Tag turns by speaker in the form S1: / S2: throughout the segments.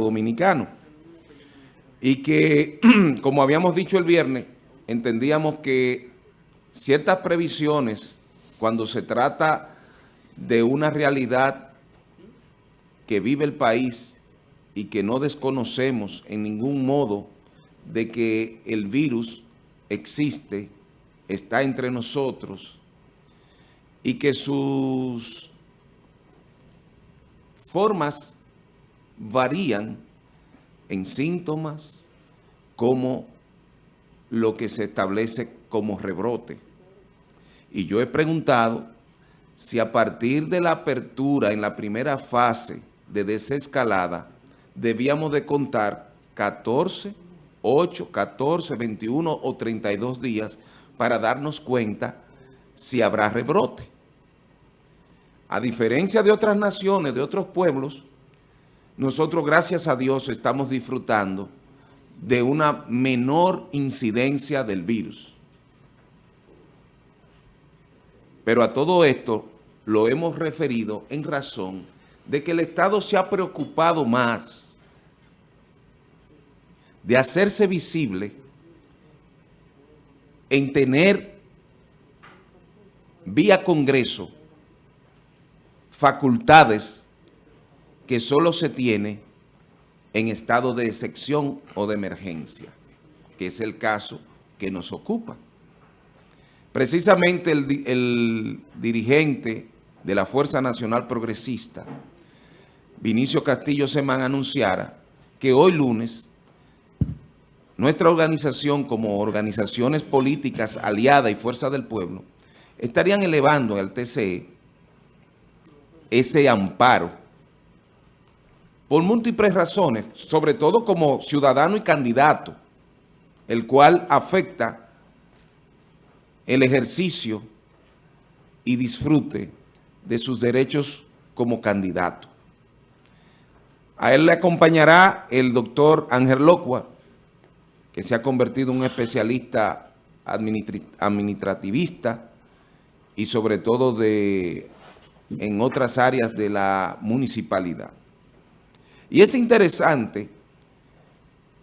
S1: Dominicano. Y que, como habíamos dicho el viernes, entendíamos que ciertas previsiones, cuando se trata de una realidad que vive el país y que no desconocemos en ningún modo de que el virus existe, está entre nosotros y que sus formas varían en síntomas como lo que se establece como rebrote. Y yo he preguntado si a partir de la apertura en la primera fase de desescalada debíamos de contar 14, 8, 14, 21 o 32 días para darnos cuenta si habrá rebrote. A diferencia de otras naciones, de otros pueblos, nosotros, gracias a Dios, estamos disfrutando de una menor incidencia del virus. Pero a todo esto lo hemos referido en razón de que el Estado se ha preocupado más de hacerse visible en tener vía Congreso facultades que solo se tiene en estado de excepción o de emergencia, que es el caso que nos ocupa. Precisamente el, dirigente de la Fuerza Nacional Progresista, Vinicio Castillo Semán, anunciara que hoy lunes nuestra organización como organizaciones políticas aliadas y Fuerza del Pueblo estarían elevando al TCE ese amparo por múltiples razones, sobre todo como ciudadano y candidato, el cual afecta el ejercicio y disfrute de sus derechos como candidato. A él le acompañará el doctor Ángel Locua, que se ha convertido en un especialista administrativista y sobre todo de, en otras áreas de la municipalidad. Y es interesante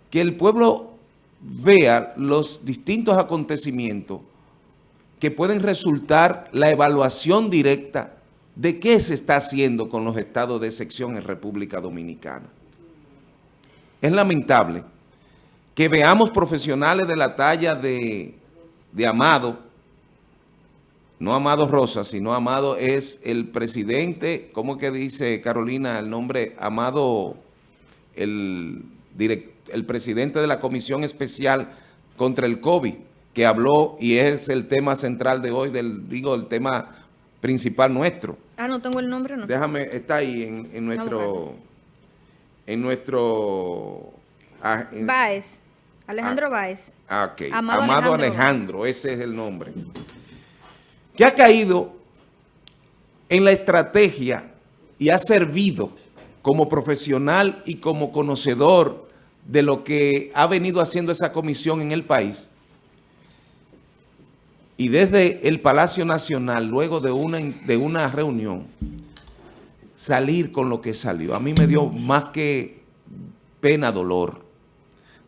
S1: que el pueblo vea los distintos acontecimientos que pueden resultar la evaluación directa de qué se está haciendo con los estados de sección en República Dominicana. Es lamentable que veamos profesionales de la talla de, de Amado, no Amado Rosa, sino Amado es el presidente, ¿cómo que dice Carolina el nombre? Amado, el, el presidente de la Comisión Especial contra el COVID, que habló y es el tema central de hoy, del digo, el tema principal nuestro.
S2: Ah, no tengo el nombre, ¿no?
S1: Déjame, está ahí en, nuestro... En nuestro...
S2: Ah, Baez, Alejandro ah, Baez.
S1: Ah, ok. Amado, Alejandro, ese es el nombre. Que ha caído en la estrategia y ha servido como profesional y como conocedor de lo que ha venido haciendo esa comisión en el país y desde el Palacio Nacional, luego de una, de una reunión, salir con lo que salió. A mí me dio más que pena, dolor,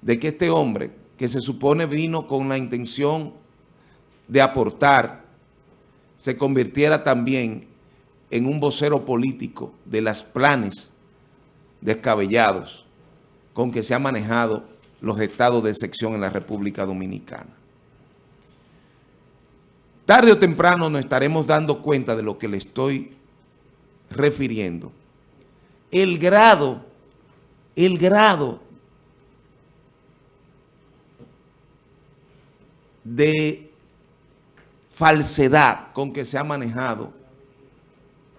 S1: de que este hombre, que se supone vino con la intención de aportar, se convirtiera también en un vocero político de los planes descabellados con que se han manejado los estados de sección en la República Dominicana. Tarde o temprano nos estaremos dando cuenta de lo que le estoy refiriendo. El grado, el grado de falsedad con que se ha manejado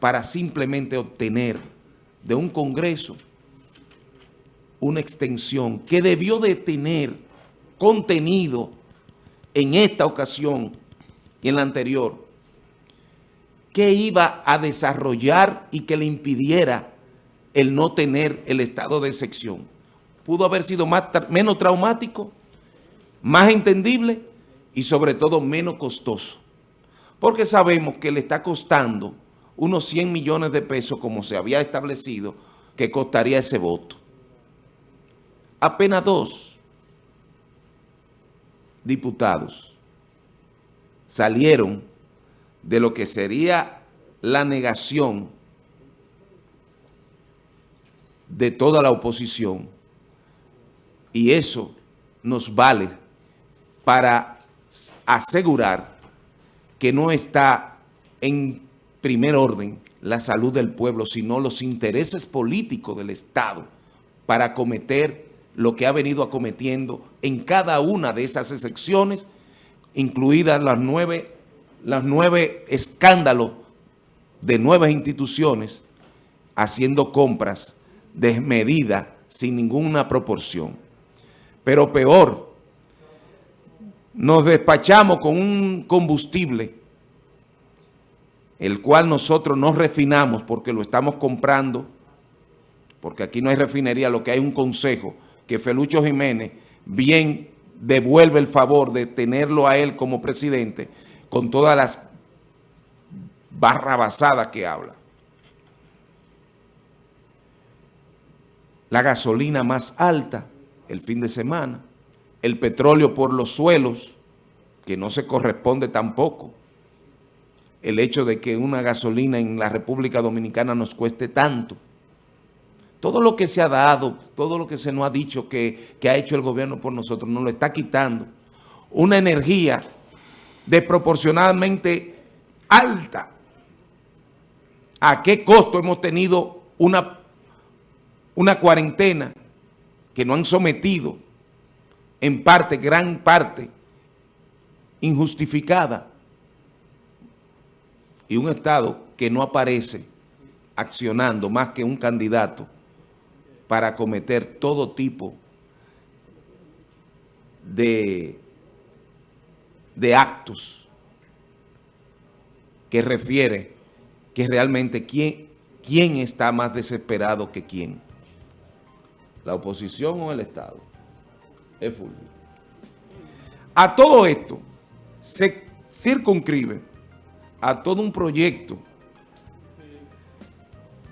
S1: para simplemente obtener de un Congreso una extensión que debió de tener contenido en esta ocasión y en la anterior, ¿qué iba a desarrollar y que le impidiera el no tener el estado de excepción? Pudo haber sido más, menos traumático, más entendible y sobre todo menos costoso. Porque sabemos que le está costando unos 100 millones de pesos como se había establecido que costaría ese voto. apenas dos diputados salieron de lo que sería la negación de toda la oposición y eso nos vale para asegurar que no está en primer orden la salud del pueblo, sino los intereses políticos del Estado para cometer lo que ha venido acometiendo en cada una de esas excepciones, incluidas las nueve, las nueve escándalos de nuevas instituciones haciendo compras desmedidas sin ninguna proporción. Pero peor, nos despachamos con un combustible el cual nosotros no refinamos porque lo estamos comprando, porque aquí no hay refinería, lo que hay un consejo, que Felucho Jiménez bien devuelve el favor de tenerlo a él como presidente con todas las barrabasadas que habla. La gasolina más alta el fin de semana, el petróleo por los suelos, que no se corresponde tampoco, el hecho de que una gasolina en la República Dominicana nos cueste tanto. Todo lo que se ha dado, todo lo que se nos ha dicho que, que ha hecho el gobierno por nosotros, nos lo está quitando. Una energía desproporcionadamente alta. ¿A qué costo hemos tenido una, una cuarentena que no han sometido en parte, gran parte, injustificada? Y un Estado que no aparece accionando más que un candidato para cometer todo tipo de de actos que refiere que realmente quién, quién está más desesperado que quién. ¿La oposición o el Estado? Es Fulvio. A todo esto se circunscribe a todo un proyecto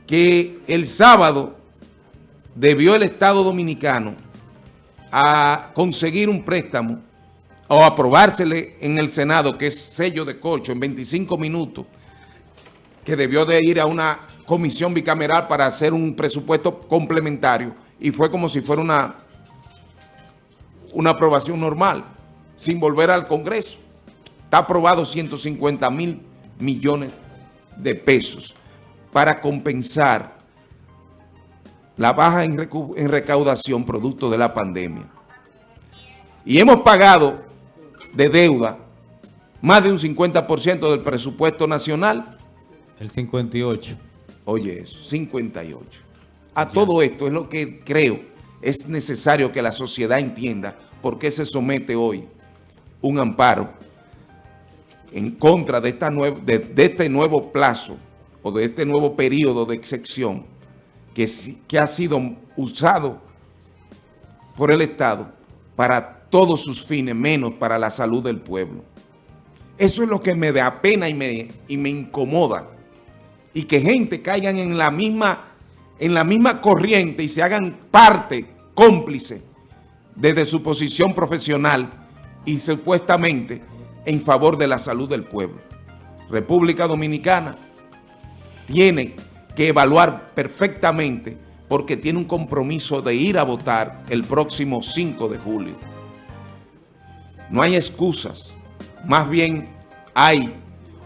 S1: que el sábado debió el Estado Dominicano a conseguir un préstamo o aprobársele en el Senado, que es sello de cocho en 25 minutos, que debió de ir a una comisión bicameral para hacer un presupuesto complementario y fue como si fuera una, una aprobación normal, sin volver al Congreso. Está aprobado 150 mil millones de pesos para compensar la baja en recaudación producto de la pandemia. Y hemos pagado de deuda, más de un 50% del presupuesto nacional.
S3: El 58.
S1: Oye eso, 58. A todo esto es lo que creo es necesario que la sociedad entienda por qué se somete hoy un amparo en contra de, este nuevo plazo o de este nuevo periodo de excepción que, ha sido usado por el Estado para todos sus fines, menos para la salud del pueblo. Eso es lo que me da pena y me, incomoda. Y que gente caigan en la misma corriente y se hagan parte, cómplice, desde su posición profesional y supuestamente en favor de la salud del pueblo. República Dominicana tiene que evaluar perfectamente porque tiene un compromiso de ir a votar el próximo 5 de julio. No hay excusas, más bien hay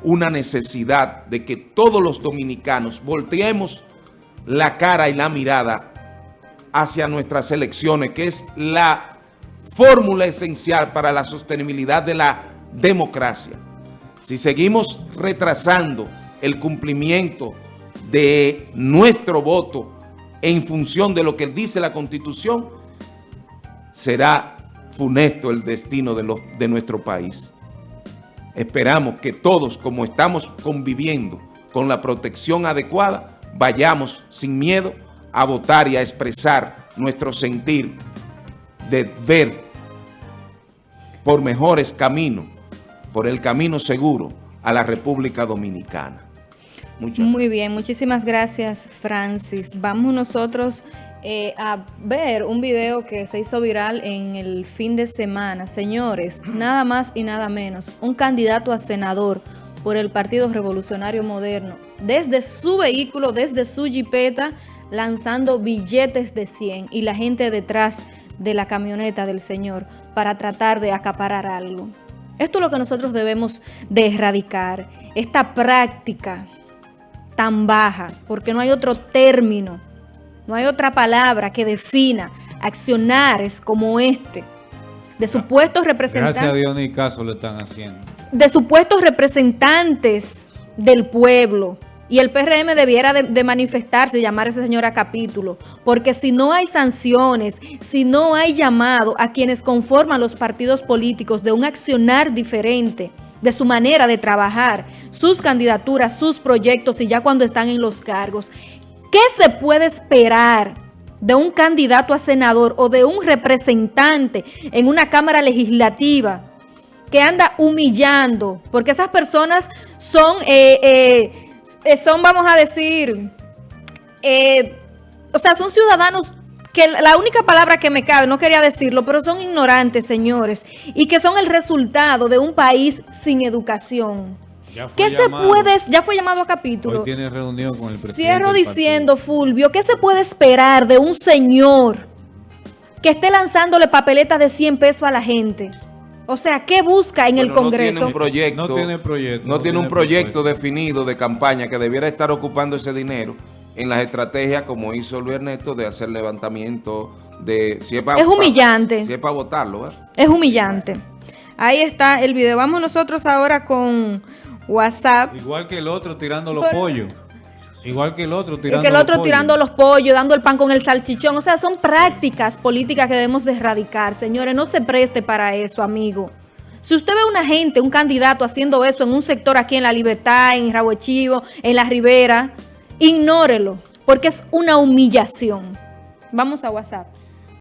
S1: una necesidad de que todos los dominicanos volteemos la cara y la mirada hacia nuestras elecciones, que es la fórmula esencial para la sostenibilidad de la democracia. Si seguimos retrasando el cumplimiento de nuestro voto en función de lo que dice la Constitución, será funesto el destino de, nuestro país. Esperamos que todos, como estamos conviviendo con la protección adecuada, vayamos sin miedo a votar y a expresar nuestro sentir de ver por mejores caminos, por el camino seguro a la República Dominicana.
S2: Muy bien, muchísimas gracias Francis. Vamos nosotros eh, a ver un video que se hizo viral en el fin de semana. Señores, nada más y nada menos, un candidato a senador por el Partido Revolucionario Moderno, desde su vehículo, desde su jipeta, lanzando billetes de 100 y la gente detrás de la camioneta del señor para tratar de acaparar algo. Esto es lo que nosotros debemos de erradicar, esta práctica tan baja, porque no hay otro término, no hay otra palabra que defina accionares como este, de supuestos representantes.
S3: Gracias a Dios ni caso le están haciendo.
S2: De supuestos representantes del pueblo, y el PRM debiera de, manifestarse y llamar a ese señor a capítulo, porque si no hay sanciones, si no hay llamado a quienes conforman los partidos políticos de un accionar diferente, de su manera de trabajar, sus candidaturas, sus proyectos y ya cuando están en los cargos, ¿qué se puede esperar de un candidato a senador o de un representante en una Cámara Legislativa que anda humillando? Porque esas personas son... Eh, eh, son, vamos a decir, eh, o sea, son ciudadanos que la única palabra que me cabe, no quería decirlo, pero son ignorantes, señores, y que son el resultado de un país sin educación. ¿Qué se puede, ya fue llamado a capítulo?
S3: Hoy tiene reunión con el presidente
S2: Cierro diciendo, Fulvio, ¿qué se puede esperar de un señor que esté lanzándole papeletas de 100 pesos a la gente? O sea, ¿qué busca en el Congreso?
S1: No tiene un proyecto,
S3: no tiene, proyecto,
S1: no tiene un proyecto definido de campaña que debiera estar ocupando ese dinero en las estrategias como hizo Luis Ernesto de hacer levantamiento de...
S2: Si es, para, es humillante.
S1: si es para votarlo.
S2: Es humillante. Ahí está el video. Vamos nosotros ahora con WhatsApp.
S3: Igual que el otro tirando los pollos. Igual que el otro tirando
S2: que el otro tirando los pollos, dando el pan con el salchichón. O sea, son prácticas políticas que debemos de erradicar. Señores, no se preste para eso, amigo. Si usted ve a una gente, un candidato haciendo eso en un sector aquí en La Libertad, en Rabo Chivo, en La Ribera, ignórelo, porque es una humillación. Vamos a WhatsApp.